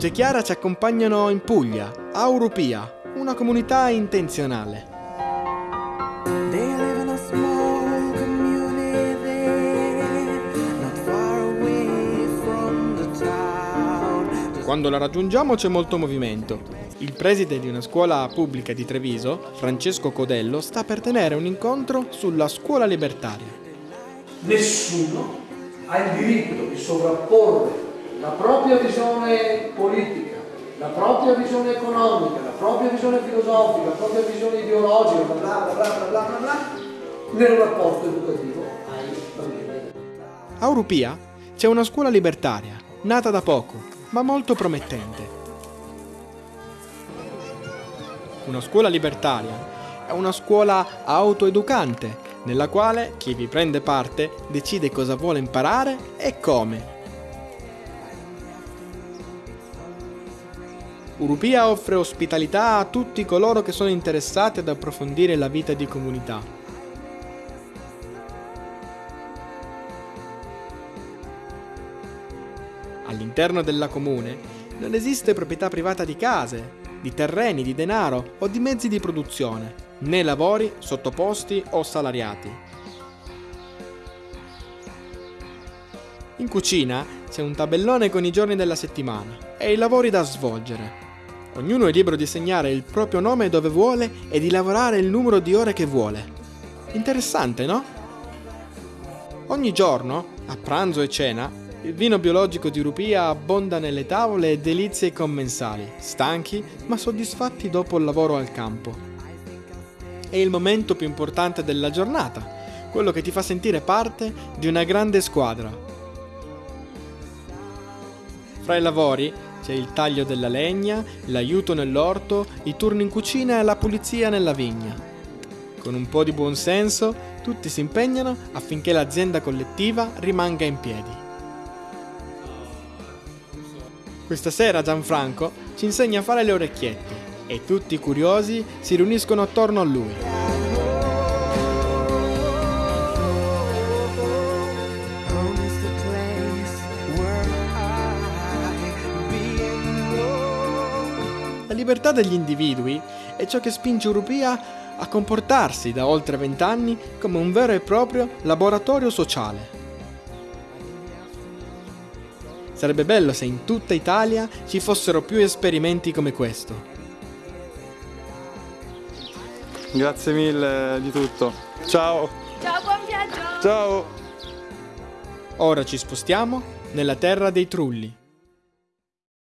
Vito e Chiara ci accompagnano in Puglia, a Urupia, una comunità intenzionale. Quando la raggiungiamo c'è molto movimento. Il preside di una scuola pubblica di Treviso, Francesco Codello, sta per tenere un incontro sulla scuola libertaria. nessuno ha il diritto di sovrapporre la propria visione politica, la propria visione economica, la propria visione filosofica, la propria visione ideologica, bla bla bla bla bla bla, nel rapporto educativo ai bambini. A Urupia c'è una scuola libertaria, nata da poco, ma molto promettente. Una scuola libertaria è una scuola autoeducante, nella quale chi vi prende parte decide cosa vuole imparare e come. Urupia offre ospitalità a tutti coloro che sono interessati ad approfondire la vita di comunità. All'interno della comune non esiste proprietà privata di case, di terreni, di denaro o di mezzi di produzione, né lavori sottoposti o salariati. In cucina c'è un tabellone con i giorni della settimana e i lavori da svolgere. Ognuno è libero di segnare il proprio nome dove vuole e di lavorare il numero di ore che vuole. Interessante, no? Ogni giorno, a pranzo e cena, il vino biologico di Rupia abbonda nelle tavole e delizie ai commensali, stanchi ma soddisfatti dopo il lavoro al campo. È il momento più importante della giornata, quello che ti fa sentire parte di una grande squadra. Fra i lavori c'è il taglio della legna, l'aiuto nell'orto, i turni in cucina e la pulizia nella vigna. Con un po' di buonsenso, tutti si impegnano affinché l'azienda collettiva rimanga in piedi. Questa sera Gianfranco ci insegna a fare le orecchiette e tutti curiosi si riuniscono attorno a lui. Libertà degli individui è ciò che spinge Urupia a comportarsi da oltre vent'anni come un vero e proprio laboratorio sociale. Sarebbe bello se in tutta Italia ci fossero più esperimenti come questo. Grazie mille di tutto. Ciao. Ciao, buon viaggio! Ciao. Ora ci spostiamo nella terra dei trulli.